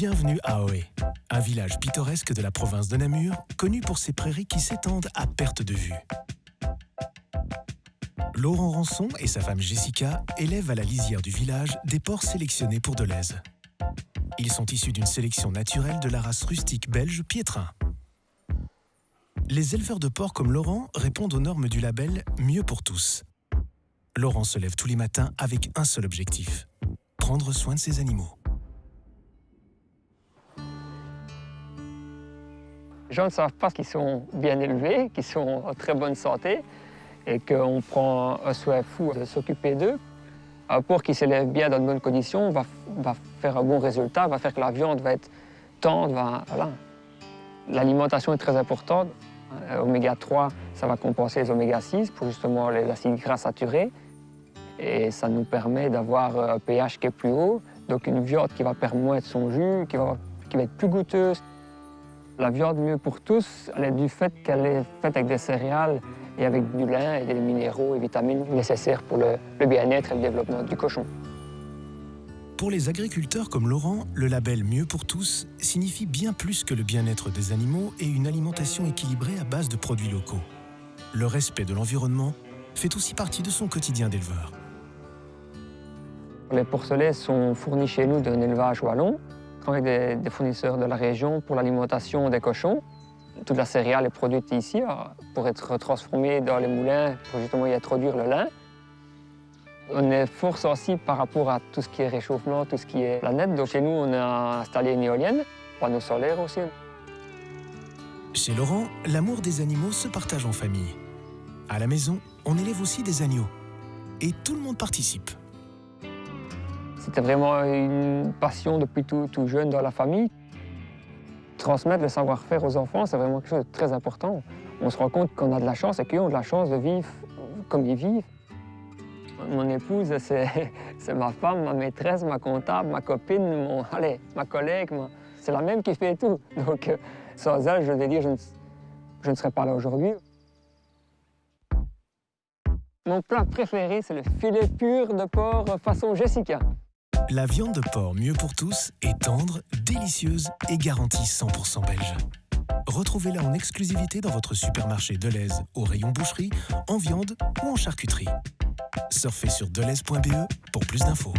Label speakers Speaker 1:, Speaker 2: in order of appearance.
Speaker 1: Bienvenue à Oé, un village pittoresque de la province de Namur, connu pour ses prairies qui s'étendent à perte de vue. Laurent Rançon et sa femme Jessica élèvent à la lisière du village des porcs sélectionnés pour Deleuze. Ils sont issus d'une sélection naturelle de la race rustique belge Piétrin. Les éleveurs de porcs comme Laurent répondent aux normes du label Mieux pour tous. Laurent se lève tous les matins avec un seul objectif, prendre soin de ses animaux.
Speaker 2: Les gens ne savent pas qu'ils sont bien élevés, qu'ils sont en très bonne santé et qu'on prend un soin fou de s'occuper d'eux. Un porc qui s'élève bien dans de bonnes conditions va, faire un bon résultat, va faire que la viande va être tendre. L'alimentation est très importante. Euh, oméga 3, ça va compenser les oméga 6 pour justement les acides gras saturés. Et ça nous permet d'avoir un pH qui est plus haut, donc une viande qui va permettre son jus, qui va, qui va être plus goûteuse. La viande mieux pour tous, elle est du fait qu'elle est faite avec des céréales et avec du lin et des minéraux et vitamines nécessaires pour le, le bien-être et le développement du cochon.
Speaker 1: Pour les agriculteurs comme Laurent, le label Mieux pour tous signifie bien plus que le bien-être des animaux et une alimentation équilibrée à base de produits locaux. Le respect de l'environnement fait aussi partie de son quotidien d'éleveur.
Speaker 2: Les porcelets sont fournis chez nous d'un élevage wallon, avec des, des, fournisseurs de la région pour l'alimentation des cochons. Toute la céréale est produite ici pour être transformée dans les moulins pour justement y introduire le lin. On est fort sensible par rapport à tout ce qui est réchauffement, tout ce qui est planète. Donc chez nous, on a installé une éolienne, panneaux solaires aussi.
Speaker 1: Chez Laurent, l'amour des animaux se partage en famille. À la maison, on élève aussi des agneaux. Et tout le monde participe.
Speaker 2: C'était vraiment une passion depuis tout, tout, jeune dans la famille. Transmettre le savoir-faire aux enfants, c'est vraiment quelque chose de très important. On se rend compte qu'on a de la chance et qu'ils ont de la chance de vivre comme ils vivent. Mon épouse, c'est ma femme, ma maîtresse, ma comptable, ma copine, mon, allez, ma collègue. C'est la même qui fait tout. Donc, euh, sans elle, je vais dire, je ne, je ne serais pas là aujourd'hui. Mon plat préféré, c'est le filet pur de porc façon Jessica.
Speaker 1: La viande de porc mieux pour tous est tendre, délicieuse et garantie 100% belge. Retrouvez-la en exclusivité dans votre supermarché Deleuze au rayon boucherie, en viande ou en charcuterie. Surfez sur deleuze.be pour plus d'infos.